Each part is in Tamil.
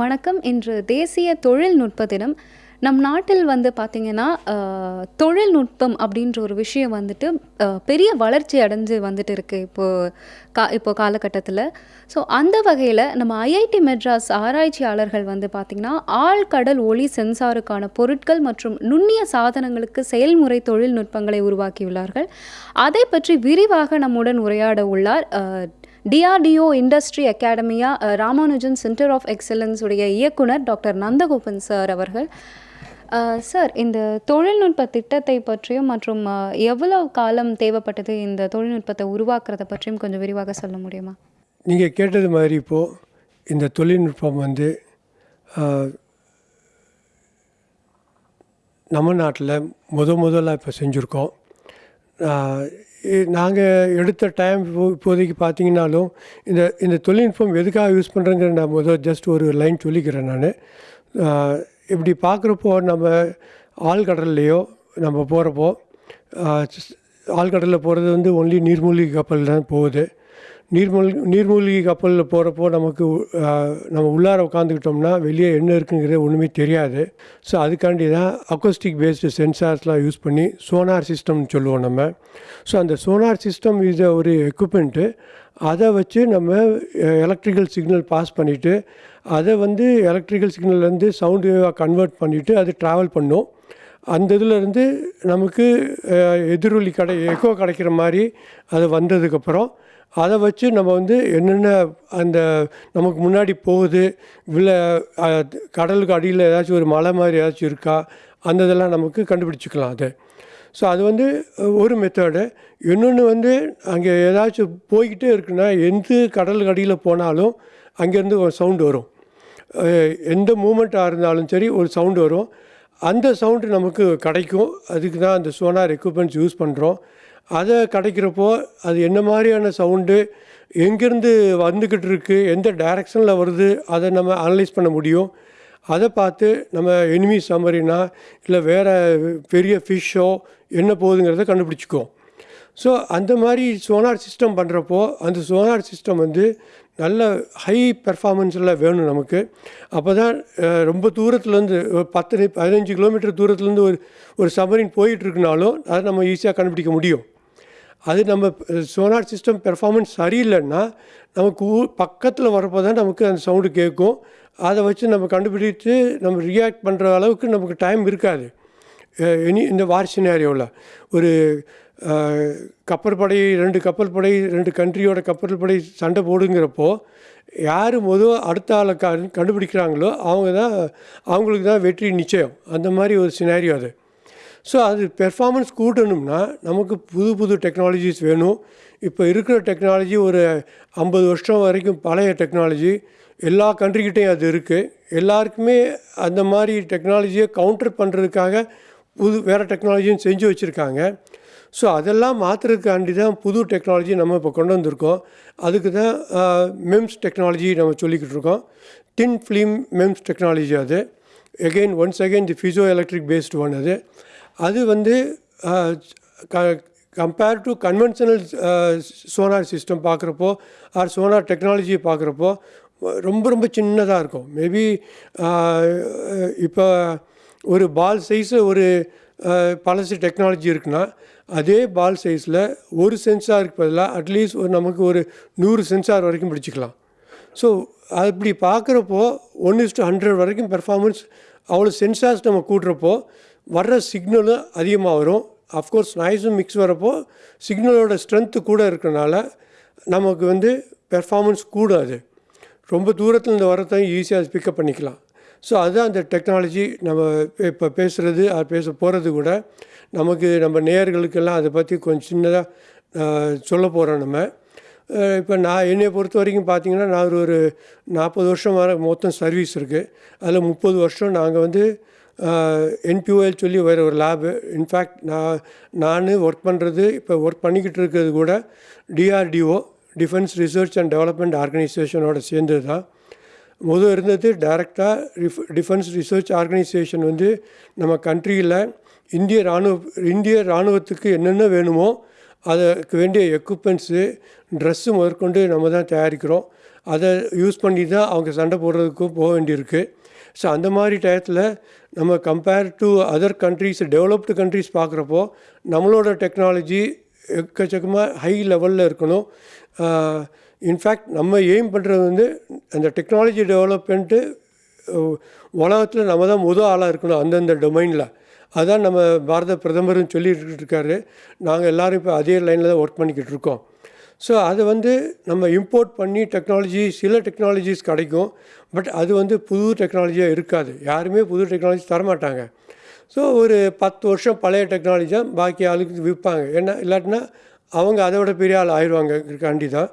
வணக்கம். இன்று தேசிய தொழில்நுட்ப தினம். நம் நாட்டில் வந்து பார்த்திங்கன்னா தொழில்நுட்பம் அப்படின்ற ஒரு விஷயம் வந்துட்டு பெரிய வளர்ச்சி அடைஞ்சு வந்துட்டு இருக்கு இப்போது கா இப்போ காலகட்டத்தில். ஸோ அந்த வகையில் நம்ம ஐஐடி மெட்ராஸ் ஆராய்ச்சியாளர்கள் வந்து பார்த்திங்கன்னா ஆழ்கடல் ஒளி சென்சாருக்கான பொருட்கள் மற்றும் நுண்ணிய சாதனங்களுக்கு செயல்முறை தொழில்நுட்பங்களை உருவாக்கியுள்ளார்கள். அதை பற்றி விரிவாக நம்முடன் உரையாட உள்ளார் DRDO industry academia Ramanujan centre of excellence உடைய இயக்குனர் டாக்டர் நந்தகோபன் சார் அவர்கள். சார் இந்த தொழில்நுட்ப திட்டத்தை பற்றியும் மற்றும் எவ்வளவு காலம் தேவைப்பட்டது இந்த தொழில்நுட்பத்தை உருவாக்குறத பற்றியும் கொஞ்சம் விரிவாக சொல்ல முடியுமா? நீங்கள் கேட்டது மாதிரி இப்போது இந்த தொழில்நுட்பம் வந்து நம்ம நாட்டில் முத முதல்ல இப்போ செஞ்சுருக்கோம். நாங்கள் எடுத்த டைம் இப்போ இப்போதைக்கு பார்த்தீங்கன்னாலும் இந்த இந்த தொழில்நுட்பம் எதுக்காக யூஸ் பண்ணுறேங்கிற நான் முதல் ஜஸ்ட் ஒரு லைன் சொல்லிக்கிறேன் நான். இப்படி பார்க்குறப்போ நம்ம ஆழ்கடல்லையோ நம்ம போகிறப்போ ஆழ்கடலில் போகிறது வந்து ஒன்லி நீர்மூழ்கி கப்பல் தான் போகுது. நீர்மூழ்கி நீர்மூழ்கி கப்பலில் போகிறப்போ நமக்கு நம்ம உள்ளார உட்காந்துக்கிட்டோம்னா வெளியே என்ன இருக்குங்கிறது ஒன்றுமே தெரியாது. ஸோ அதுக்காண்டி தான் அக்கோஸ்டிக் பேஸ்டு சென்சார்ஸ்லாம் யூஸ் பண்ணி சோனார் சிஸ்டம்னு சொல்லுவோம் நம்ம. ஸோ அந்த சோனார் சிஸ்டம் இஸ் ஒரு எக்யூப்மெண்ட்டு அதை வச்சு நம்ம எலக்ட்ரிக்கல் சிக்னல் பாஸ் பண்ணிவிட்டு அதை வந்து எலக்ட்ரிக்கல் சிக்னல்லேருந்து சவுண்ட் வேவாக கன்வெர்ட் பண்ணிவிட்டு அது ட்ராவல் பண்ணும். அந்த இதுலேருந்து நமக்கு எதிரொலி கடை எக்கோ கிடைக்கிற மாதிரி அது வந்ததுக்கப்புறம் அதை வச்சு நம்ம வந்து என்னென்ன அந்த நமக்கு முன்னாடி போகுது இல்லை கடலுக்கு அடியில் ஏதாச்சும் ஒரு மலை மாதிரி ஏதாச்சும் இருக்கா அந்த இதெல்லாம் நமக்கு கண்டுபிடிச்சிக்கலாம் அது. ஸோ அது வந்து ஒரு மெத்தடு இன்னொன்று வந்து அங்கே ஏதாச்சும் போய்கிட்டே இருக்குன்னா எந்த கடலுக்கு அடியில் போனாலும் அங்கேருந்து ஒரு சவுண்டு வரும். எந்த மூமெண்ட்டாக இருந்தாலும் சரி ஒரு சவுண்டு வரும். அந்த சவுண்டு நமக்கு கிடைக்கும். அதுக்கு தான் அந்த சோனார் எக்யூப்மெண்ட்ஸ் யூஸ் பண்ணுறோம் அதை கிடைக்கிறப்போ அது என்ன மாதிரியான சவுண்டு எங்கேருந்து வந்துக்கிட்டு இருக்குது எந்த டைரக்ஷனில் வருது அதை நம்ம அனலைஸ் பண்ண முடியும். அதை பார்த்து நம்ம எனிமி சம்மரினா இல்லை வேறு பெரிய ஃபிஷ்ஷோ என்ன போகுதுங்கிறத கண்டுபிடிச்சிக்குவோம். ஸோ அந்த மாதிரி சோனார் சிஸ்டம் பண்ணுறப்போ அந்த சோனார் சிஸ்டம் வந்து நல்ல ஹை பெர்ஃபார்மன்ஸில் வேணும் நமக்கு. அப்போ தான் ரொம்ப தூரத்துலேருந்து ஒரு பத்து பதினஞ்சு கிலோமீட்டர் தூரத்துலேருந்து ஒரு ஒரு சமரின் போயிட்டுருக்குனாலும் அதை நம்ம ஈஸியாக கண்டுபிடிக்க முடியும். அது நம்ம சோனார் சிஸ்டம் பெர்ஃபார்மன்ஸ் சரியில்லைன்னா நமக்கு ஊ பக்கத்தில் வரப்போ தான் நமக்கு அந்த சவுண்டு கேட்கும். அதை வச்சு நம்ம கண்டுபிடித்து நம்ம ரியாக்ட் பண்ணுற அளவுக்கு நமக்கு டைம் இருக்காது. இனி இந்த வார் சினாரியோவில் ஒரு கப்பற்படை ரெண்டு கப்பல் படை ரெண்டு கண்ட்ரியோட கப்பல் படை சண்டை போடுங்கிறப்போ யார் மொதல் அடுத்த ஆளை க கண்டுபிடிக்கிறாங்களோ அவங்க தான் அவங்களுக்கு தான் வெற்றி நிச்சயம். அந்த மாதிரி ஒரு சினாரியோ அது. ஸோ அது பெர்ஃபார்மன்ஸ் கூட்டணும்னா நமக்கு புது புது டெக்னாலஜிஸ் வேணும். இப்போ இருக்கிற டெக்னாலஜி ஒரு ஐம்பது வருஷம் வரைக்கும் பழைய டெக்னாலஜி எல்லா கண்ட்ரிக்கிட்டையும் அது இருக்குது எல்லாருக்குமே அந்த மாதிரி டெக்னாலஜியை கவுண்டர் பண்ணுறதுக்காக புது வேறு டெக்னாலஜியும் செஞ்சு வச்சுருக்காங்க. ஸோ அதெல்லாம் மாற்றுறதுக்காண்டி தான் புது டெக்னாலஜி நம்ம இப்போ கொண்டு வந்திருக்கோம். அதுக்கு தான் மெம்ஸ் டெக்னாலஜி நம்ம சொல்லிக்கிட்டு இருக்கோம். டின் ஃபிலிம் மெம்ஸ் டெக்னாலஜி அது. Again once again the piezoelectric based one அது. அது வந்து compare to conventional sonar system பார்க்குறப்போ ஆர் சோனார் டெக்னாலஜியை பார்க்குறப்போ ரொம்ப ரொம்ப சின்னதாக இருக்கும். மேபி இப்போ ஒரு பால் சைஸு ஒரு பழசு டெக்னாலஜி இருக்குன்னா அதே பால் சைஸில் ஒரு சென்சாருக்கு பதிலாக அட்லீஸ்ட் ஒரு நமக்கு ஒரு நூறு சென்சார் வரைக்கும் பிடிச்சிக்கலாம். ஸோ அப்படி பார்க்குறப்போ ஒன் இஸ் டு ஹண்ட்ரட் வரைக்கும் பெர்ஃபார்மன்ஸ் அவ்வளோ சென்சார்ஸ் நம்ம கூட்டுறப்போ வர்ற சிக்னலும் அதிகமாக வரும். அஃப்கோர்ஸ் நாய்ஸும் மிக்ஸ் வரப்போ சிக்னலோட ஸ்ட்ரென்த்து கூட இருக்கிறனால நமக்கு வந்து பெர்ஃபார்மன்ஸ் கூடாது. ரொம்ப தூரத்துலேருந்து வரத்தையும் ஈஸியாக பிக்கப் பண்ணிக்கலாம். ஸோ அதுதான் அந்த டெக்னாலஜி நம்ம இப்போ பேசுகிறது அது பேச போகிறது கூட. நமக்கு நம்ம நேயர்களுக்கெல்லாம் அதை பற்றி கொஞ்சம் சின்னதாக சொல்ல போகிறோம் நம்ம. இப்போ நான் என்னை பொறுத்த வரைக்கும் பார்த்தீங்கன்னா நான் ஒரு நாற்பது வருஷம் வர மொத்தம் சர்வீஸ் இருக்குது அதில் முப்பது வருஷம் நாங்கள் வந்து என்பிஓஎல் சொல்லி வேறு ஒரு லேபு இன்ஃபேக்ட் நான் நான் ஒர்க் பண்ணுறது இப்போ ஒர்க் பண்ணிக்கிட்டு இருக்கிறது கூட DRDO defence research and development ஆர்கனைசேஷனோட சேர்ந்தது தான் முதல் இருந்தது டைரெக்டாக ரிஃப் டிஃபென்ஸ் ரிசர்ச் ஆர்கனைசேஷன் வந்து நம்ம கண்ட்ரியில் இந்திய இராணுவ இந்திய இராணுவத்துக்கு என்னென்ன வேணுமோ அதுக்கு வேண்டிய எக்யூப்மெண்ட்ஸு ட்ரெஸ்ஸு முதற்கொண்டு நம்ம தான் தயாரிக்கிறோம். அதை யூஸ் பண்ணி தான் அவங்க சண்டை போடுறதுக்கும் போக வேண்டியிருக்கு. ஸோ அந்த மாதிரி டயத்தில் நம்ம compare to other countries developed countries பார்க்குறப்போ நம்மளோட டெக்னாலஜி எக்கச்சக்கமாக ஹை லெவலில் இருக்கணும். இன்ஃபேக்ட் நம்ம எய்ம் பண்ணுறது வந்து அந்த டெக்னாலஜி டெவலப்மெண்ட்டு உலகத்தில் நம்ம தான் முதல் ஆளாக இருக்கணும் அந்தந்த டொமைனில் அதான் நம்ம பாரத பிரதமரும் சொல்லிட்டு இருக்காரு. நாங்கள் எல்லோரும் இப்போ அதே லைனில் தான் ஒர்க் பண்ணிக்கிட்டு இருக்கோம். ஸோ அதை வந்து நம்ம இம்போர்ட் பண்ணி டெக்னாலஜி சில டெக்னாலஜிஸ் கிடைக்கும். பட் அது வந்து புது டெக்னாலஜியாக இருக்காது. யாருமே புது டெக்னாலஜி தரமாட்டாங்க. ஸோ ஒரு பத்து வருஷம் பழைய டெக்னாலஜி தான் பாக்கி ஆளுக்கு விற்பாங்க ஏன்னா இல்லாட்டினா அவங்க அதை விட பெரிய ஆள் ஆயிடுவாங்க காண்டி தான்.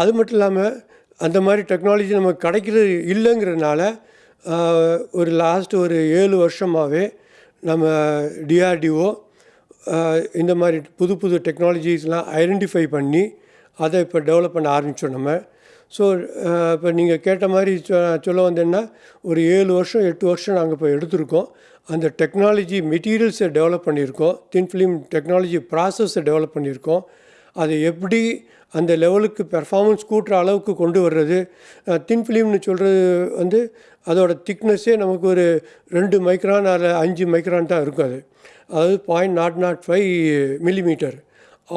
அது மட்டும் இல்லாமல் அந்த மாதிரி டெக்னாலஜி நமக்கு கிடைக்கிறது இல்லைங்கிறதுனால ஒரு லாஸ்ட் ஒரு ஏழு வருஷமாகவே நம்ம டிஆர்டிஓ இந்த மாதிரி புது புது டெக்னாலஜிஸ்லாம் ஐடென்டிஃபை பண்ணி அதை இப்போ டெவலப் பண்ண ஆரம்பித்தோம் நம்ம. ஸோ இப்போ நீங்கள் கேட்ட மாதிரி சொல்ல வந்தேன்னா ஒரு ஏழு வருஷம் எட்டு வருஷம் நாங்கள் இப்போ எடுத்திருக்கோம். அந்த டெக்னாலஜி மெட்டீரியல்ஸை டெவலப் பண்ணியிருக்கோம். தின் ஃபிலிம் டெக்னாலஜி ப்ராசஸை டெவலப் பண்ணியிருக்கோம். அதை எப்படி அந்த லெவலுக்கு பெர்ஃபார்மன்ஸ் கூட்டுற அளவுக்கு கொண்டு வர்றது? தின் ஃபிலிம்னு சொல்கிறது வந்து அதோட திக்னஸ்ஸே நமக்கு ஒரு ரெண்டு மைக்ரான் அதில் அஞ்சு மைக்ரான் தான் இருக்கும் அது. அதாவது point nought nought five millimetre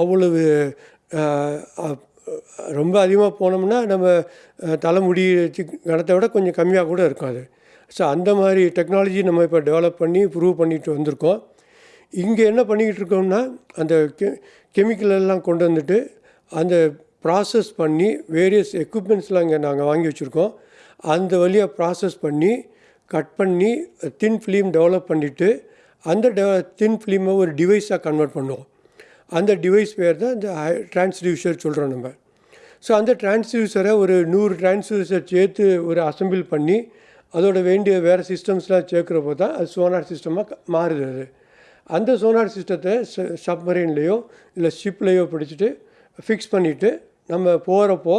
அவ்வளவு ரொம்ப அதிகமாக போனோம்னா நம்ம தலைமுடி கணத்தை விட கொஞ்சம் கம்மியாக கூட இருக்கும் அது. ஸோ அந்த மாதிரி டெக்னாலஜி நம்ம இப்போ டெவலப் பண்ணி ப்ரூவ் பண்ணிட்டு வந்திருக்கோம். இங்கே என்ன பண்ணிக்கிட்டு இருக்கோம்னா அந்த கெ கெமிக்கல் எல்லாம் கொண்டு வந்துட்டு அந்த ப்ராசஸ் பண்ணி வேரியஸ் எக்யூப்மெண்ட்ஸ்லாம் இங்கே நாங்கள் வாங்கி வச்சுருக்கோம். அந்த வழியாக ப்ராசஸ் பண்ணி கட் பண்ணி தின் ஃபிலிம் டெவலப் பண்ணிவிட்டு அந்த டெ தின் ஃபிலிமை ஒரு டிவைஸாக கன்வெர்ட் பண்ணுவோம். அந்த டிவைஸ் பேர் தான் இந்த டிரான்ஸ்டியூசர் சொல்கிறோம் நம்ம. ஸோ அந்த டிரான்ஸ்டியூசரை ஒரு நூறு டிரான்ஸ்டியூசர் சேர்த்து ஒரு அசம்பிள் பண்ணி அதோட வேண்டிய வேறு சிஸ்டம்ஸ்லாம் சேர்க்குறப்போ தான் அது சோனார் சிஸ்டமாக மாறுது அது. அந்த சோனார் சிஸ்டத்தை சப்மரீன்லேயோ இல்லை ஷிப்லேயோ பிடிச்சிட்டு ஃபிக்ஸ் பண்ணிவிட்டு நம்ம போகிறப்போ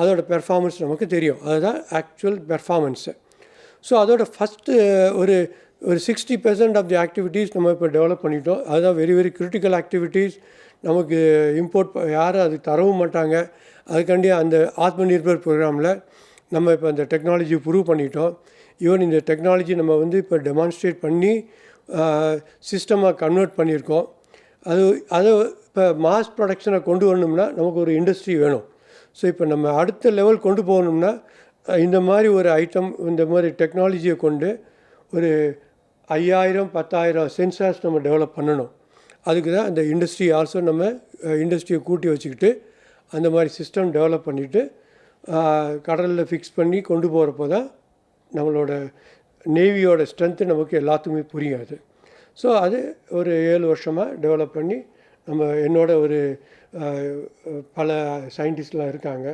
அதோட பெர்ஃபார்மன்ஸ் நமக்கு தெரியும். அதுதான் ஆக்சுவல் பெர்ஃபார்மன்ஸு ஸோ அதோட ஃபஸ்ட்டு ஒரு ஒரு sixty percent of the activities நம்ம இப்போ டெவலப் பண்ணிட்டோம். அதுதான் வெரி வெரி கிரிட்டிக்கல் ஆக்டிவிட்டீஸ் நமக்கு இம்போர்ட் யாரும் அது தரவும் மாட்டாங்க. அதுக்காண்டி அந்த ஆத்ம நிர்பர் ப்ரோக்ராமில் நம்ம இப்போ அந்த டெக்னாலஜி ப்ரூவ் பண்ணிட்டோம். ஈவன் இந்த டெக்னாலஜி நம்ம வந்து இப்போ டெமான்ஸ்ட்ரேட் பண்ணி சிஸ்டமாக கன்வெர்ட் பண்ணியிருக்கோம். அது அது இப்போ மாஸ் ப்ரொடக்ஷனை கொண்டு வரணும்னா நமக்கு ஒரு இண்டஸ்ட்ரி வேணும். ஸோ இப்போ நம்ம அடுத்த லெவல் கொண்டு போகணும்னா இந்த மாதிரி ஒரு ஐட்டம் இந்த மாதிரி டெக்னாலஜியை கொண்டு ஒரு ஐயாயிரம் பத்தாயிரம் சென்சார்ஸ் நம்ம டெவலப் பண்ணணும். அதுக்கு தான் அந்த இண்டஸ்ட்ரி ஆல்சோ நம்ம இண்டஸ்ட்ரியை கூட்டி வச்சுக்கிட்டு அந்த மாதிரி சிஸ்டம் டெவலப் பண்ணிவிட்டு கடலில் ஃபிக்ஸ் பண்ணி கொண்டு போகிறப்போ தான் நம்மளோட நேவியோட ஸ்ட்ரென்த்து நமக்கு எல்லாத்துக்குமே புரியாது ஸோ அது ஒரு ஏழு வருஷமாக டெவலப் பண்ணி நம்ம என்னோட ஒரு பல சயின்டிஸ்ட்லாம் இருக்காங்க.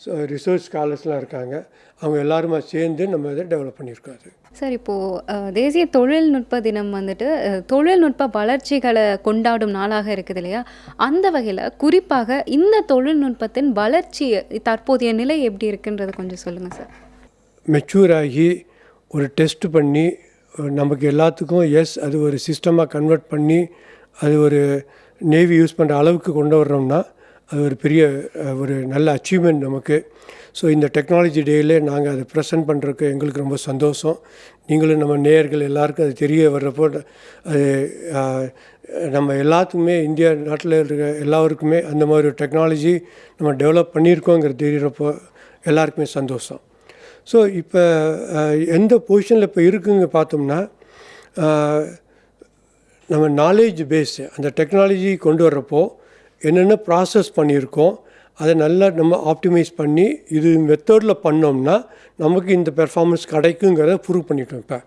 ஸோ ரிசர்ச் ஸ்காலர்ஸ்லாம் இருக்காங்க. அவங்க எல்லாருமா சேர்ந்து நம்ம இதை டெவலப் பண்ணியிருக்கோம் அது. சார் இப்போது தேசிய தொழில்நுட்ப தினம் வந்துட்டு தொழில்நுட்ப வளர்ச்சிகளை கொண்டாடும் நாளாக இருக்குது இல்லையா? அந்த வகையில் குறிப்பாக இந்த தொழில்நுட்பத்தின் வளர்ச்சி தற்போதைய நிலை எப்படி இருக்குன்றது கொஞ்சம் சொல்லுங்கள் சார். மெச்சூர் ஆகி ஒரு டெஸ்ட் பண்ணி நமக்கு எல்லாத்துக்கும் எஸ் அது ஒரு சிஸ்டமாக கன்வெர்ட் பண்ணி அது ஒரு நேவி யூஸ் பண்ணுற அளவுக்கு கொண்டு வர்றோம்னா அது ஒரு பெரிய ஒரு நல்ல அச்சீவ்மெண்ட் நமக்கு. ஸோ இந்த டெக்னாலஜி டேயில் நாங்கள் அதை ப்ரெசென்ட் பண்ணுறதுக்கு எங்களுக்கு ரொம்ப சந்தோஷம். நீங்களும் நம்ம நேயர்கள் எல்லாருக்கும் அது தெரிய வர்றப்போ அது நம்ம எல்லாத்துக்குமே இந்தியா நாட்டில் இருக்க எல்லாருக்குமே அந்த மாதிரி ஒரு டெக்னாலஜி நம்ம டெவலப் பண்ணியிருக்கோங்கிறது தெரிகிறப்போ எல்லாருக்குமே சந்தோஷம். ஸோ இப்போ எந்த பொசிஷனில் இப்போ இருக்குங்க பார்த்தோம்னா நம்ம நாலேஜ் பேஸு அந்த டெக்னாலஜி கொண்டு வர்றப்போ என்னென்ன ப்ராசஸ் பண்ணியிருக்கோம் அதை நல்லா நம்ம ஆப்டிமைஸ் பண்ணி இது மெத்தடில் பண்ணோம்னா நமக்கு இந்த பெர்ஃபார்மன்ஸ் கிடைக்குங்கிறத ப்ரூவ் பண்ணிட்டோம் இப்போ.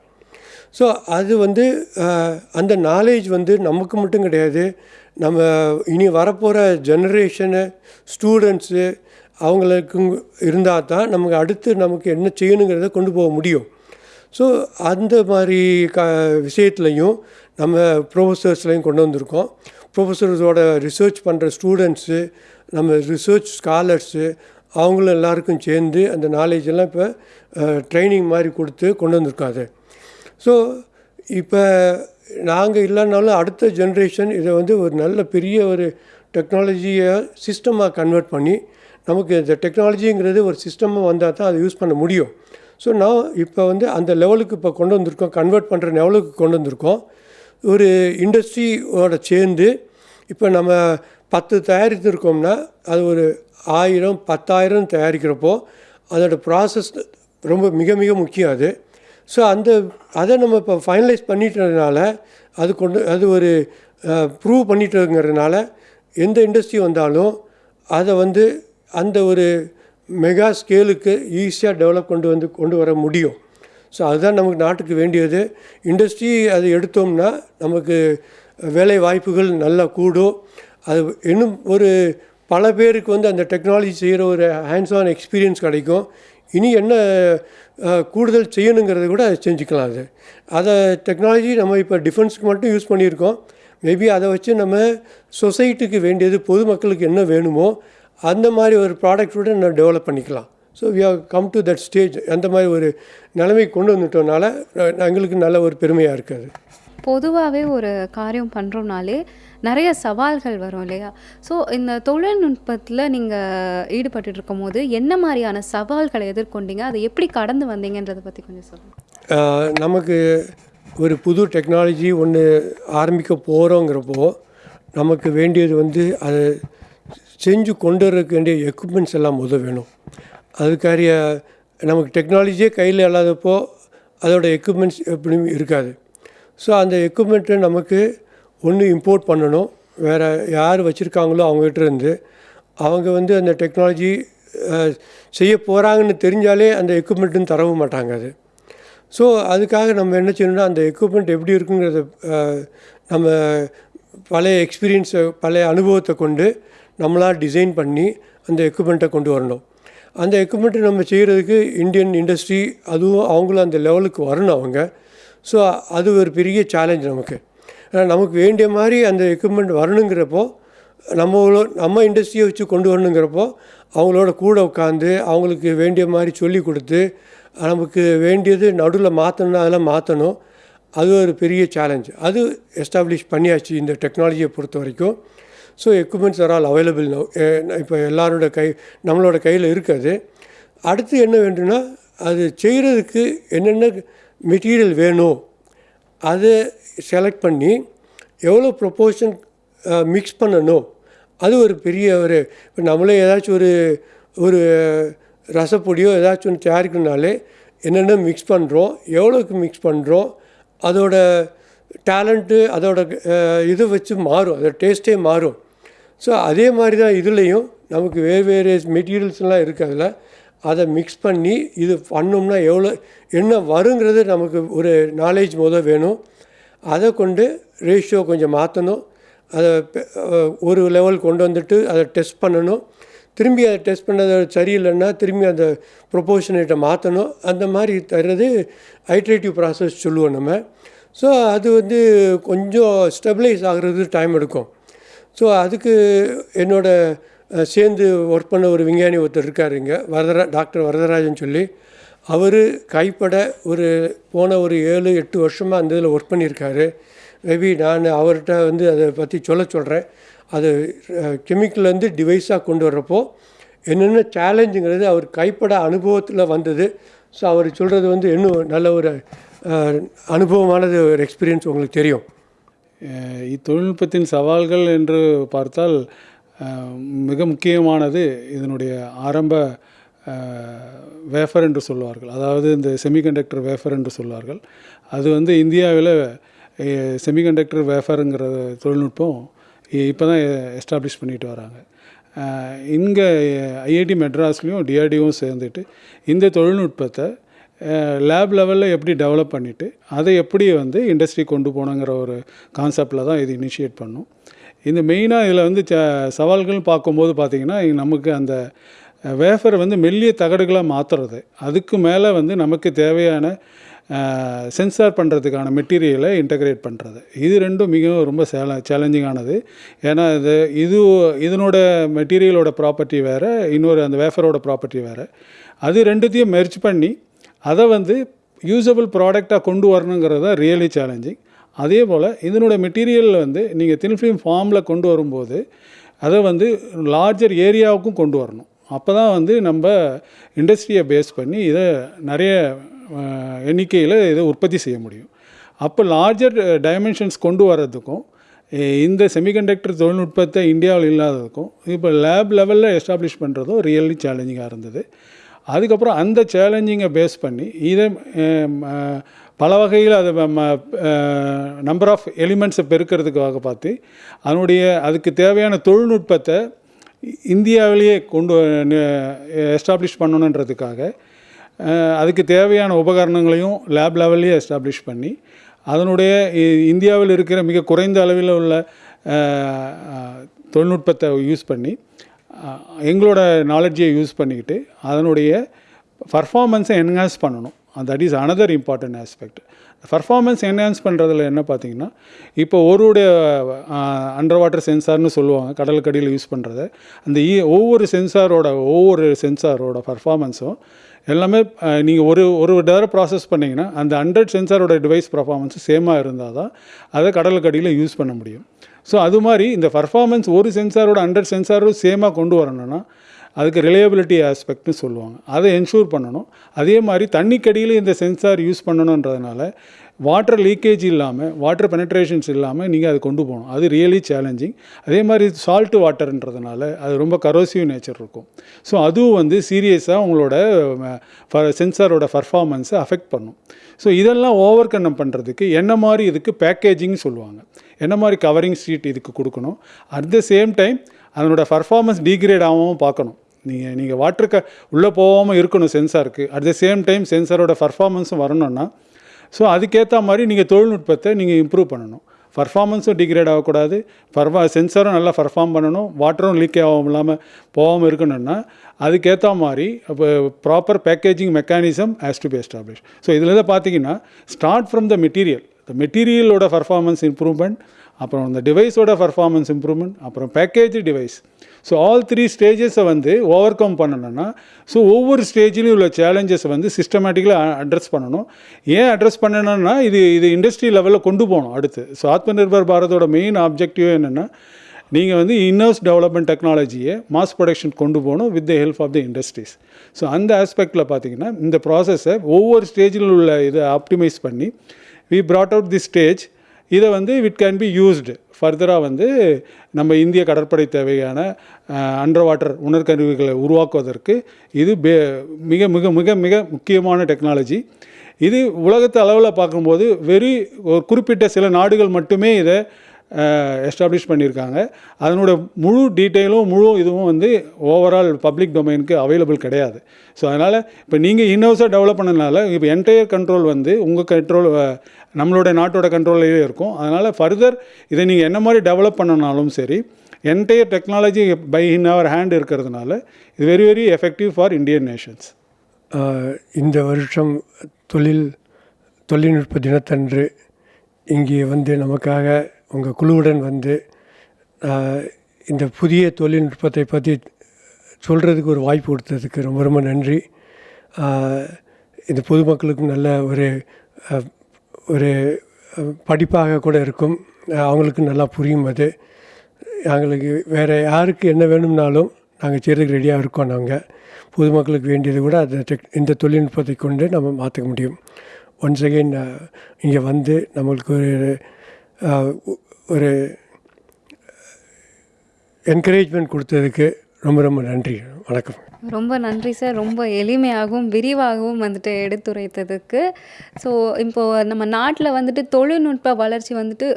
ஸோ அது வந்து அந்த நாலேஜ் வந்து நமக்கு மட்டும் கிடையாது நம்ம இனி வரப்போகிற ஜெனரேஷனு ஸ்டூடெண்ட்ஸு அவங்களுக்கு இருந்தால் தான் நமக்கு அடுத்து நமக்கு என்ன செய்யணுங்கிறத கொண்டு போக முடியும். ஸோ அந்த மாதிரி க விஷயத்துலையும் நம்ம ப்ரொஃபஸர்ஸ்லையும் கொண்டு வந்திருக்கோம். ப்ரொஃபஸர்ஸோட ரிசர்ச் பண்ணுற ஸ்டூடெண்ட்ஸு நம்ம ரிசர்ச் ஸ்காலர்ஸு அவங்களும் எல்லாருக்கும் சேர்ந்து அந்த நாலேஜ் எல்லாம் இப்போ ட்ரைனிங் மாதிரி கொடுத்து கொண்டு வந்திருக்கோம் அது ஸோ இப்போ நாங்கள் இல்லைனாலும் அடுத்த ஜென்ரேஷன் இதை வந்து ஒரு நல்ல பெரிய ஒரு டெக்னாலஜியை சிஸ்டமாக கன்வெர்ட் பண்ணி நமக்கு இந்த டெக்னாலஜிங்கிறது ஒரு சிஸ்டமாக வந்தால் தான் அதை யூஸ் பண்ண முடியும். ஸோ நான் இப்போ வந்து அந்த லெவலுக்கு இப்போ கொண்டு வந்திருக்கோம் கன்வெர்ட் பண்ணுற லெவலுக்கு கொண்டு வந்திருக்கோம். ஒரு இண்டஸ்ட்ரியோட சேர்ந்து இப்போ நம்ம பத்து தயாரித்திருக்கோம்னா அது ஒரு ஆயிரம் பத்தாயிரம் தயாரிக்கிறப்போ அதோட ப்ராசஸ் ரொம்ப மிக மிக முக்கியம் அது. ஸோ அந்த அதை நம்ம இப்போ ஃபைனலைஸ் பண்ணிட்டதுனால அது கொண்டு அது ஒரு ப்ரூவ் பண்ணிட்டுங்கிறதுனால எந்த இண்டஸ்ட்ரி வந்தாலும் அதை வந்து அந்த ஒரு மெகா ஸ்கேலுக்கு ஈஸியாக டெவலப் கொண்டு வந்து கொண்டு வர முடியும். ஸோ அதுதான் நமக்கு நாட்டுக்கு வேண்டியது. இண்டஸ்ட்ரி அதை எடுத்தோம்னா நமக்கு வேலை வாய்ப்புகள் நல்லா கூடும். அது இன்னும் ஒரு பல பேருக்கு வந்து அந்த டெக்னாலஜி செய்கிற ஒரு ஹேண்ட்ஸ் ஆன் எக்ஸ்பீரியன்ஸ் கிடைக்கும். இனி என்ன கூடுதல் செய்யணுங்கிறத கூட செஞ்சுக்கலாம் அது. அதை டெக்னாலஜி நம்ம இப்போ டிஃபென்ஸுக்கு மட்டும் யூஸ் பண்ணியிருக்கோம். மேபி அதை வச்சு நம்ம சொசைட்டிக்கு வேண்டியது பொதுமக்களுக்கு என்ன வேணுமோ அந்த மாதிரி ஒரு ப்ராடக்ட்டோட நம்ம டெவலப் பண்ணிக்கலாம். So we have come to that stage அந்த மாதிரி ஒரு நிலைமை கொண்டு வந்துட்டோம்னால எங்களுக்கு நல்ல ஒரு பெருமையாக இருக்குது. பொதுவாகவே ஒரு காரியம் பண்ணுறோம்னாலே நிறைய சவால்கள் வரும் இல்லையா? ஸோ இந்த தொழில்நுட்பத்தில் நீங்கள் ஈடுபட்டு இருக்கும்போது என்ன மாதிரியான சவால்களை எதிர்கொண்டீங்க? அதை எப்படி கடந்து வந்தீங்கன்றதை பற்றி கொஞ்சம் சொல்லுங்கள் நமக்கு ஒரு புது டெக்னாலஜி ஒன்று ஆரம்பிக்க போகிறோங்கிறப்போ நமக்கு வேண்டியது வந்து அதை செஞ்சு கொண்டு வரக்கு வேண்டிய எக்யூப்மெண்ட்ஸ் எல்லாம் முதல் வேணும். அதுக்காரிய நமக்கு டெக்னாலஜியே கையில் இல்லாதப்போ அதோட எக்யூப்மெண்ட்ஸ் எப்படியும் இருக்காது. ஸோ அந்த எக்யூப்மெண்ட்டை நமக்கு ஒன்று இம்போர்ட் பண்ணணும். வேறு யார் வச்சுருக்காங்களோ அவங்ககிட்ட இருந்து அவங்க வந்து அந்த டெக்னாலஜி செய்ய போகிறாங்கன்னு தெரிஞ்சாலே அந்த எக்யூப்மெண்ட்டுன்னு தரவும் மாட்டாங்க அது. ஸோ அதுக்காக நம்ம என்ன செய்யணும்னா அந்த எக்யூப்மெண்ட் எப்படி இருக்குங்கிறத நம்ம பழைய எக்ஸ்பீரியன்ஸை பழைய அனுபவத்தை கொண்டு நம்மளாக டிசைன் பண்ணி அந்த எக்யூப்மெண்ட்டை கொண்டு வரணும். அந்த எக்யூப்மெண்ட்டை நம்ம செய்கிறதுக்கு இந்தியன் இண்டஸ்ட்ரி அதுவும் அவங்களும் அந்த லெவலுக்கு வரணும் அவங்க. ஸோ அது ஒரு பெரிய சேலஞ்ச் நமக்கு. நமக்கு வேண்டிய மாதிரி அந்த எக்யூப்மெண்ட் வரணுங்கிறப்போ நம்மளோ நம்ம இண்டஸ்ட்ரியை வச்சு கொண்டு வரணுங்கிறப்போ அவங்களோட கூட உட்காந்து அவங்களுக்கு வேண்டிய மாதிரி சொல்லி கொடுத்து நமக்கு வேண்டியது நடுவில் மாற்றணும்னா அதெல்லாம் மாற்றணும் அது ஒரு பெரிய சேலஞ்ச் அது எஸ்டாப்ளிஷ் பண்ணியாச்சு இந்த டெக்னாலஜியை பொறுத்த வரைக்கும். So equipments are all available no இப்போ எல்லாரோட கை நம்மளோட கையில் இருக்காது. அடுத்து என்ன வேண்டும்னா அது செய்கிறதுக்கு என்னென்ன மெட்டீரியல் வேணும் அதை செலக்ட் பண்ணி எவ்வளோ ப்ரொப்போர்ஷன் மிக்ஸ் பண்ணணும். அது ஒரு பெரிய ஒரு இப்போ நம்மளே ஏதாச்சும் ஒரு ஒரு ரசப்பொடியோ ஏதாச்சும் ஒன்று தயாரிக்கணுனாலே என்னென்ன மிக்ஸ் பண்ணுறோம் எவ்வளோக்கு மிக்ஸ் பண்ணுறோம் அதோட டேலண்ட்டு அதோட இது வச்சு மாறும். அதோட டேஸ்ட்டே மாறும். ஸோ அதே மாதிரி தான் இதுலேயும் நமக்கு வேறு வேறு மெட்டீரியல்ஸ்லாம் இருக்குது அதில். அதை மிக்ஸ் பண்ணி இது பண்ணோம்னா எவ்வளோ என்ன வருங்கிறது நமக்கு ஒரு நாலேஜ் முதல் வேணும். அதை கொண்டு ரேஷியோ கொஞ்சம் மாற்றணும் அதை பெ- ஒரு லெவல் கொண்டு வந்துட்டு அதை டெஸ்ட் பண்ணணும். திரும்பி அதை டெஸ்ட் பண்ணது சரியில்லைன்னா திரும்பி அந்த ப்ரொபோஷனேட்டை மாற்றணும் அந்த மாதிரி தர்றது ஐட்ரேட்டிவ் ப்ராசஸ் சொல்லுவோம் நம்ம. ஸோ அது வந்து கொஞ்சம் ஸ்டெபிளைஸ் ஆகிறது டைம் எடுக்கும். ஸோ அதுக்கு என்னோட சேர்ந்து ஒர்க் பண்ண ஒரு விஞ்ஞானி ஒருத்தர் இருக்கார் இங்கே வரதரா டாக்டர் வரதராஜன் சொல்லி. அவர் கைப்பட ஒரு போன ஒரு ஏழு எட்டு வருஷமாக அந்த இதில் ஒர்க் பண்ணியிருக்காரு. மேபி நான் அவர்கிட்ட வந்து அதை பற்றி சொல்ல சொல்கிறேன் அது கெமிக்கல்லேருந்து டிவைஸாக கொண்டு வர்றப்போ என்னென்ன சேலஞ்சுங்கிறது அவர் கைப்பட அனுபவத்தில் வந்தது. ஸோ அவர் சொல்கிறது வந்து இன்னும் நல்ல ஒரு அனுபவமானது ஒரு எக்ஸ்பீரியன்ஸ் உங்களுக்கு தெரியும். இத்தொழில்நுட்பத்தின் சவால்கள் என்று பார்த்தால் மிக முக்கியமானது இதனுடைய ஆரம்ப வேஃபர் என்று சொல்வார்கள். அதாவது இந்த செமிகண்டக்டர் வேஃபர் என்று சொல்வார்கள். அது வந்து இந்தியாவில் செமிகண்டக்டர் வேஃபருங்கிற தொழில்நுட்பம் இப்போ தான் எஸ்டாப்ளிஷ் பண்ணிட்டு வராங்க. இங்கே ஐஐடி மெட்ராஸ்லேயும் டிஆர்டிஓவும் சேர்ந்துட்டு இந்த தொழில்நுட்பத்தை லேப் லெவலில் எப்படி டெவலப் பண்ணிவிட்டு அதை எப்படி வந்து இண்டஸ்ட்ரி கொண்டு போகணுங்கிற ஒரு கான்செப்டில் தான் இது இனிஷியேட் பண்ணும். இந்த மெயினாக இதில் வந்து ச- சவால்கள் பார்க்கும்போது பார்த்திங்கன்னா நமக்கு அந்த வேஃபர் வந்து மெல்லிய தகடுகளாக மாற்றுறது அதுக்கு மேலே வந்து நமக்கு தேவையான சென்சார் பண்ணுறதுக்கான மெட்டீரியலை இன்டகிரேட் பண்ணுறது இது ரெண்டும் மிகவும் ரொம்ப சேல சேலஞ்சிங்கானது ஏன்னா இது இது இதனோட மெட்டீரியலோட ப்ராப்பர்ட்டி வேறு இன்னொரு அந்த வேஃபரோட ப்ராப்பர்ட்டி வேறு. அது ரெண்டுத்தையும் மெர்ச் பண்ணி அதை வந்து யூஸபிள் ப்ராடக்டாக கொண்டு வரணுங்கிறது தான் ரியலி சேலஞ்சிங் அதே போல் இதனோட மெட்டீரியல் வந்து நீங்கள் தின் ஃபிலிம் ஃபார்மில் கொண்டு வரும்போது அதை வந்து லார்ஜர் ஏரியாவுக்கும் கொண்டு வரணும். அப்போ தான் வந்து நம்ம இண்டஸ்ட்ரியை பேஸ் பண்ணி இதை நிறைய எண்ணிக்கையில் இதை உற்பத்தி செய்ய முடியும். அப்போ லார்ஜர் டைமென்ஷன்ஸ் கொண்டு வர்றதுக்கும் இந்த செமிகண்டக்டர் தொழில்நுட்பத்தை இந்தியாவில் இல்லாததுக்கும் இப்போ லேப் லெவலில் எஸ்டாப்ளிஷ் பண்ணுறதும் ரியலி சேலஞ்சிங்காக இருந்தது. அதுக்கப்புறம் அந்த சேலஞ்சிங்கை பேஸ் பண்ணி இதை பல வகையில் அதை நம்பர் ஆஃப் எலிமெண்ட்ஸை பெருக்கிறதுக்காக பார்த்து அதனுடைய அதுக்கு தேவையான தொழில்நுட்பத்தை இந்தியாவிலேயே கொண்டு எஸ்டாப்ளிஷ் பண்ணணுன்றதுக்காக அதுக்கு தேவையான உபகரணங்களையும் லேப் லெவல்லையே எஸ்டாப்ளிஷ் பண்ணி அதனுடைய இ- இந்தியாவில் இருக்கிற மிக குறைந்த அளவில் உள்ள தொழில்நுட்பத்தை யூஸ் பண்ணி எங்களோட நாலேஜை யூஸ் பண்ணிக்கிட்டு அதனுடைய பர்ஃபார்மன்ஸை என்ஹான்ஸ் பண்ணணும். That is another important aspect performance enhance பண்ணுறதுல என்ன பார்த்தீங்கன்னா இப்போ ஒருடைய அண்டர் வாட்டர் சென்சார்னு சொல்லுவாங்க கடலுக்கடியில் யூஸ் பண்ணுறத அந்த ஒவ்வொரு சென்சாரோட ஒவ்வொரு சென்சாரோட பர்ஃபார்மன்ஸும் எல்லாமே நீங்கள் ஒரு ஒரு தடவை ப்ராசஸ் பண்ணிங்கன்னா அந்த ஹண்ட்ரட் சென்சாரோட டிவைஸ் பர்ஃபார்மன்ஸ் சேமாக இருந்தால் தான் அதை கடலுக்கடியில் யூஸ் பண்ண முடியும். ஸோ அது மாதிரி இந்த பர்ஃபார்மன்ஸ் ஒரு சென்சாரோட ஹண்ட்ரட் சென்சாரும் சேமாக கொண்டு வரணும்னா அதுக்கு ரிலையபிலிட்டி ஆஸ்பெக்ட்னு சொல்லுவாங்க. அதை என்ஷூர் பண்ணணும். அதே மாதிரி தண்ணிக்கடியில் இந்த சென்சார் யூஸ் பண்ணணுன்றதுனால வாட்டர் லீக்கேஜ் இல்லாமல் வாட்டர் பெனட்ரேஷன்ஸ் இல்லாமல் நீங்கள் அது கொண்டு போகணும். அது ரியலி சேலஞ்சிங் அதே மாதிரி சால்ட் வாட்டர்ன்றதுனால அது ரொம்ப கரோசிவ் நேச்சர் இருக்கும். ஸோ அதுவும் வந்து சீரியஸாக உங்களோட சென்சாரோட பர்ஃபார்மன்ஸை அஃபெக்ட் பண்ணும். ஸோ இதெல்லாம் ஓவர் கன்னம் பண்ணுறதுக்கு என்ன மாதிரி இதுக்கு பேக்கேஜிங் சொல்லுவாங்க. என்ன மாதிரி கவரிங் ஷீட் இதுக்கு கொடுக்கணும்? அட் த சேம் டைம் அதனோட பர்ஃபார்மன்ஸ் டீக்ரேட் ஆகாமல் பார்க்கணும். நீங்கள் நீங்கள் வாட்டருக்கு உள்ளே போகாமல் இருக்கணும் சென்சாருக்கு அட் த சேம் டைம் சென்சாரோட பர்ஃபார்மன்ஸும் வரணும்னா ஸோ அதுக்கேற்ற மாதிரி நீங்கள் தொழில்நுட்பத்தை நீங்கள் இம்ப்ரூவ் பண்ணணும். பர்ஃபார்மன்ஸும் டிகிரேட் ஆகக்கூடாது. பர்ஃபா சென்சாரும் நல்லா பர்ஃபார்ம் பண்ணணும். வாட்டரும் லீக் ஆகாமல் இல்லாமல் போகாமல் இருக்கணும்னா அதுக்கேற்ற மாதிரி இப்போ proper packaging mechanism has to be establish so இதில் தான் பார்த்தீங்கன்னா start from the material the மெட்டீரியலோட performance improvement அப்புறம் இந்த டிவைஸோட பர்ஃபார்மன்ஸ் இம்ப்ரூவ்மெண்ட் அப்புறம் package device so all three ஸ்டேஜஸை வந்து ஓவர் கம் பண்ணணும்னா ஸோ ஒவ்வொரு ஸ்டேஜ்லையும் உள்ள சேலஞ்சஸை வந்து சிஸ்டமேட்டிக்கலாக அட்ரஸ் பண்ணணும். ஏன் அட்ரஸ் பண்ணணும்னா இது இது இண்டஸ்ட்ரி லெவலில் கொண்டு போகணும் அடுத்து. ஸோ ஆத்ம நிர்பர் பாரதோட மெயின் ஆப்ஜெக்டிவ் என்னென்னா நீங்கள் வந்து இன்னர்ஸ் டெவலப்மெண்ட் டெக்னாலஜியை மாஸ் ப்ரொடக்ஷன் கொண்டு போகணும் with the help of the industries so அந்த ஆஸ்பெக்டில் பார்த்தீங்கன்னா இந்த ப்ராசஸை ஒவ்வொரு ஸ்டேஜில் உள்ள இதை ஆப்டிமைஸ் பண்ணி we brought out the stage இதை வந்து இட் கேன் பி யூஸ்டு ஃபர்தராக வந்து நம்ம இந்திய கடற்படை தேவையான அண்டர் வாட்டர் உணர்கருவிகளை உருவாக்குவதற்கு இது பே மிக மிக மிக மிக முக்கியமான டெக்னாலஜி இது உலகத்து அளவில் பார்க்கும்போது வெறி ஒரு குறிப்பிட்ட சில நாடுகள் மட்டுமே இதை எஸ்டாப்ளிஷ் பண்ணியிருக்காங்க. அதனோட முழு டீட்டெயிலும் முழு இதுவும் வந்து ஓவரால் பப்ளிக் டொமைனுக்கு அவைலபிள் கிடையாது. ஸோ அதனால் இப்போ நீங்கள் இன்னோஸாக டெவலப் பண்ணனால இப்போ என்டையர் கண்ட்ரோல் வந்து உங்கள் கண்ட்ரோல் நம்மளோட நாட்டோட கண்ட்ரோல்லையே இருக்கும். அதனால் ஃபர்தர் இதை நீங்கள் என்ன மாதிரி டெவலப் பண்ணனாலும் சரி entire technology by in our hand இருக்கிறதுனால இது very very effective for Indian nations இந்த வருஷம் தொழில் தொழில்நுட்ப தினத்தன்று இங்கே வந்து நமக்காக உங்கள் குழுவுடன் வந்து இந்த புதிய தொழில்நுட்பத்தை பற்றி சொல்கிறதுக்கு ஒரு வாய்ப்பு கொடுத்ததுக்கு ரொம்ப ரொம்ப நன்றி. இந்த பொதுமக்களுக்கும் நல்ல ஒரு ஒரு படிப்பாக கூட இருக்கும். அவங்களுக்கும் நல்லா புரியும் அது. எங்களுக்கு வேறு யாருக்கு என்ன வேணும்னாலும் நாங்கள் செய்கிறதுக்கு ரெடியாக இருக்கோம் நாங்கள் பொதுமக்களுக்கு வேண்டியது கூட அந்த டெக் இந்த தொழில்நுட்பத்தை கொண்டு நம்ம மாற்ற முடியும். ஒன்ஸ் அகெயின் இங்கே வந்து நம்மளுக்கு ஒரு ஒரு என்கரேஜ்மெண்ட் கொடுத்ததுக்கு ரொம்ப ரொம்ப நன்றி. வணக்கம். ரொம்ப நன்றி சார். ரொம்ப எளிமையாகவும் விரிவாகவும் வந்துட்டு எடுத்துரைத்ததுக்கு. ஸோ இப்போது நம்ம நாட்டில் வந்துட்டு தொழில்நுட்ப வளர்ச்சி வந்துட்டு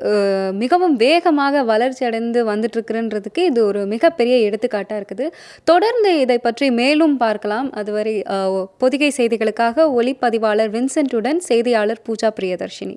மிகவும் வேகமாக வளர்ச்சி அடைந்து வந்துட்டுருக்குறன்றதுக்கு இது ஒரு மிகப்பெரிய எடுத்துக்காட்டாக இருக்குது. தொடர்ந்து இதை பற்றி மேலும் பார்க்கலாம். அதுவரை பொதிகை செய்திகளுக்காக ஒளிப்பதிவாளர் வின்சென்ட்டுடன் செய்தியாளர் பூஜா பிரியதர்ஷினி.